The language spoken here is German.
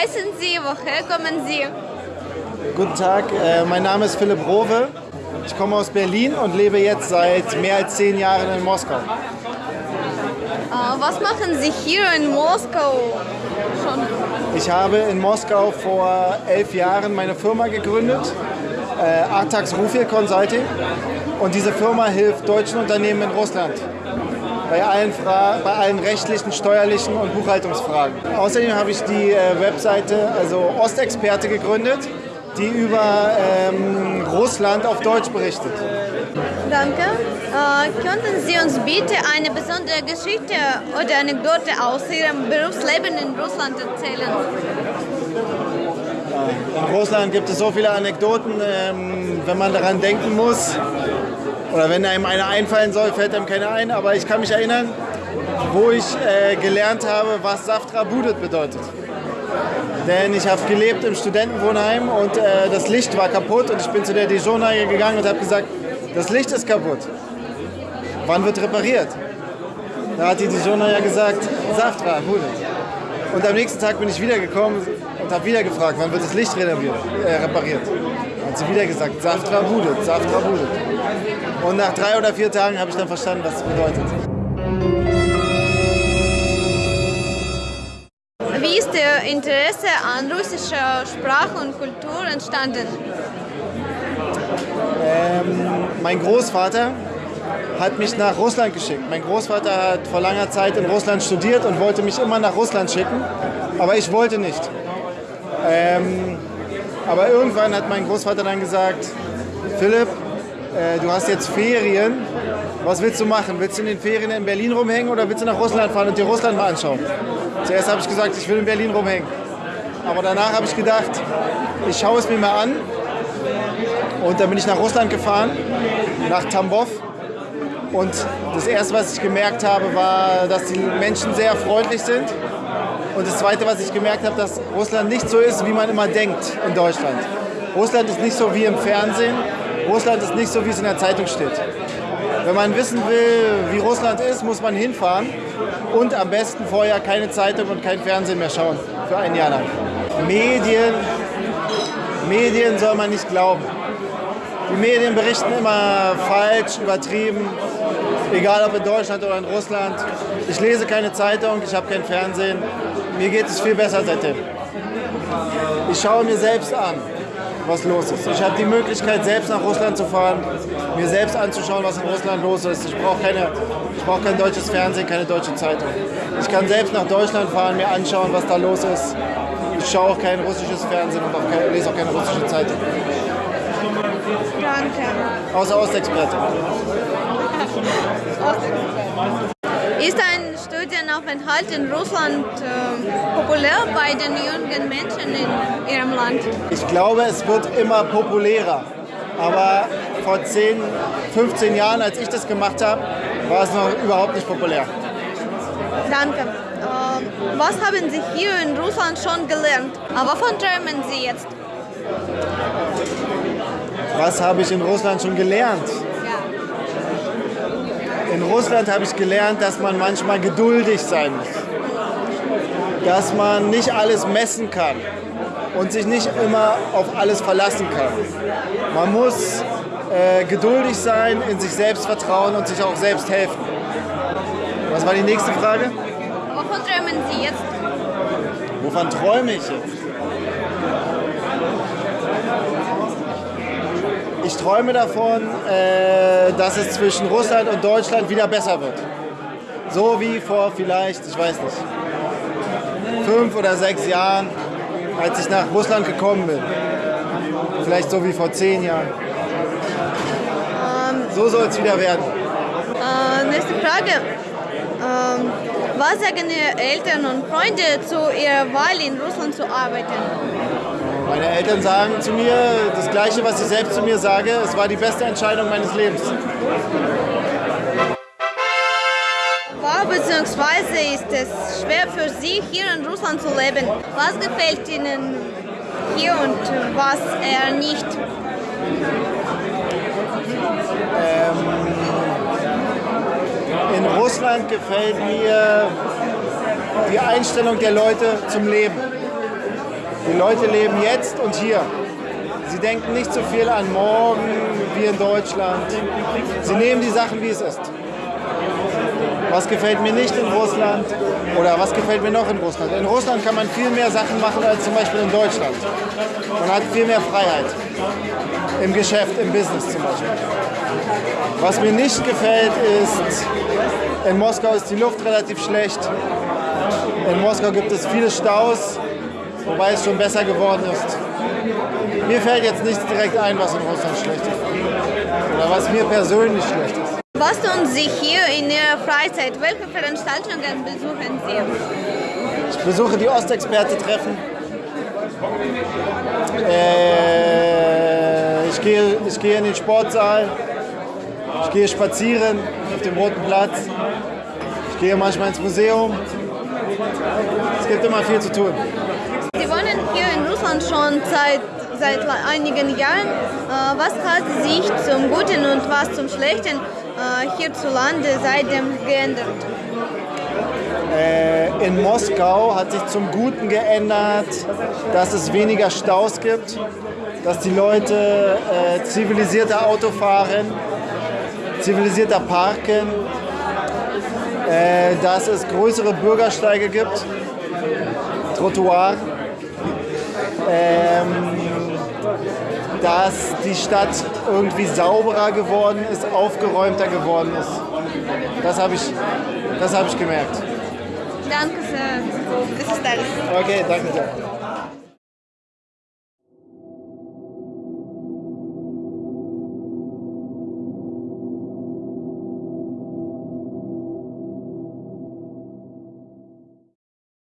heißen Sie? Woher kommen Sie? Guten Tag, äh, mein Name ist Philipp Rowe. Ich komme aus Berlin und lebe jetzt seit mehr als zehn Jahren in Moskau. Äh, was machen Sie hier in Moskau schon? Ich habe in Moskau vor elf Jahren meine Firma gegründet, äh, Artax Rufil Consulting. Und diese Firma hilft deutschen Unternehmen in Russland bei allen, Fra bei allen rechtlichen, steuerlichen und Buchhaltungsfragen. Außerdem habe ich die äh, Webseite, also Ostexperte, gegründet, die über ähm, Russland auf Deutsch berichtet. Danke. Äh, könnten Sie uns bitte eine besondere Geschichte oder Anekdote aus Ihrem Berufsleben in Russland erzählen? In Russland gibt es so viele Anekdoten, ähm, wenn man daran denken muss. Oder wenn einem eine einfallen soll, fällt einem keine ein. Aber ich kann mich erinnern, wo ich äh, gelernt habe, was Saftra Budet bedeutet. Denn ich habe gelebt im Studentenwohnheim und äh, das Licht war kaputt und ich bin zu der Dijon-Neige gegangen und habe gesagt, das Licht ist kaputt. Wann wird repariert? Da hat die Dijon-Neige gesagt, Saftra Budet. Und am nächsten Tag bin ich wiedergekommen und habe wieder gefragt, wann wird das Licht äh, repariert. Hat sie wieder gesagt, Saftra Budet, Saftra Budet. Und nach drei oder vier Tagen habe ich dann verstanden, was es bedeutet. Wie ist Ihr Interesse an russischer Sprache und Kultur entstanden? Ähm, mein Großvater hat mich nach Russland geschickt. Mein Großvater hat vor langer Zeit in Russland studiert und wollte mich immer nach Russland schicken, aber ich wollte nicht. Ähm, aber irgendwann hat mein Großvater dann gesagt, Philipp, äh, du hast jetzt Ferien, was willst du machen? Willst du in den Ferien in Berlin rumhängen oder willst du nach Russland fahren und dir Russland mal anschauen? Zuerst habe ich gesagt, ich will in Berlin rumhängen. Aber danach habe ich gedacht, ich schaue es mir mal an. Und dann bin ich nach Russland gefahren, nach Tambov. Und das Erste, was ich gemerkt habe, war, dass die Menschen sehr freundlich sind. Und das Zweite, was ich gemerkt habe, dass Russland nicht so ist, wie man immer denkt in Deutschland. Russland ist nicht so wie im Fernsehen. Russland ist nicht so, wie es in der Zeitung steht. Wenn man wissen will, wie Russland ist, muss man hinfahren und am besten vorher keine Zeitung und kein Fernsehen mehr schauen für ein Jahr lang. Medien, Medien soll man nicht glauben. Die Medien berichten immer falsch, übertrieben, egal ob in Deutschland oder in Russland. Ich lese keine Zeitung, ich habe kein Fernsehen. Mir geht es viel besser seitdem. Ich schaue mir selbst an, was los ist. Ich habe die Möglichkeit, selbst nach Russland zu fahren, mir selbst anzuschauen, was in Russland los ist. Ich brauche brauch kein deutsches Fernsehen, keine deutsche Zeitung. Ich kann selbst nach Deutschland fahren, mir anschauen, was da los ist. Ich schaue auch kein russisches Fernsehen und auch kein, lese auch keine russische Zeitung. Danke. Außer Ostexperte. Ist ein Studienaufenthalt in Russland äh, populär bei den jungen Menschen in Ihrem Land? Ich glaube, es wird immer populärer. Aber vor 10, 15 Jahren, als ich das gemacht habe, war es noch überhaupt nicht populär. Danke. Äh, was haben Sie hier in Russland schon gelernt? Aber wovon träumen Sie jetzt? Was habe ich in Russland schon gelernt? In Russland habe ich gelernt, dass man manchmal geduldig sein muss. Dass man nicht alles messen kann und sich nicht immer auf alles verlassen kann. Man muss äh, geduldig sein, in sich selbst vertrauen und sich auch selbst helfen. Was war die nächste Frage? Wovon träumen Sie jetzt? Wovon träume ich jetzt? Ich träume davon, äh, dass es zwischen Russland und Deutschland wieder besser wird. So wie vor vielleicht, ich weiß nicht, fünf oder sechs Jahren, als ich nach Russland gekommen bin. Vielleicht so wie vor zehn Jahren. Ähm, so soll es wieder werden. Äh, nächste Frage. Ähm, was sagen Ihre Eltern und Freunde zu Ihrer Wahl in Russland zu arbeiten? Meine Eltern sagen zu mir das Gleiche, was ich selbst zu mir sage. Es war die beste Entscheidung meines Lebens. War bzw. ist es schwer für Sie, hier in Russland zu leben? Was gefällt Ihnen hier und was eher nicht? Ähm, in Russland gefällt mir die Einstellung der Leute zum Leben. Die Leute leben jetzt und hier. Sie denken nicht so viel an morgen wie in Deutschland. Sie nehmen die Sachen, wie es ist. Was gefällt mir nicht in Russland oder was gefällt mir noch in Russland? In Russland kann man viel mehr Sachen machen als zum Beispiel in Deutschland. Man hat viel mehr Freiheit. Im Geschäft, im Business zum Beispiel. Was mir nicht gefällt ist, in Moskau ist die Luft relativ schlecht. In Moskau gibt es viele Staus, wobei es schon besser geworden ist. Mir fällt jetzt nichts direkt ein, was in Russland schlecht ist. Oder was mir persönlich schlecht ist. Was tun Sie hier in Ihrer Freizeit? Welche Veranstaltungen besuchen Sie? Ich besuche die Ostexperte-Treffen. Äh, ich, gehe, ich gehe in den Sportsaal. Ich gehe spazieren auf dem Roten Platz. Ich gehe manchmal ins Museum. Es gibt immer viel zu tun. Russland schon seit, seit einigen Jahren. Äh, was hat sich zum Guten und was zum Schlechten äh, hierzulande seitdem geändert? Äh, in Moskau hat sich zum Guten geändert, dass es weniger Staus gibt, dass die Leute äh, zivilisierter Auto fahren, zivilisierter parken, äh, dass es größere Bürgersteige gibt, Trottoir, ähm, dass die Stadt irgendwie sauberer geworden ist, aufgeräumter geworden ist. Das habe ich, das hab ich gemerkt. Danke sehr. Das ist alles. Okay, danke sehr.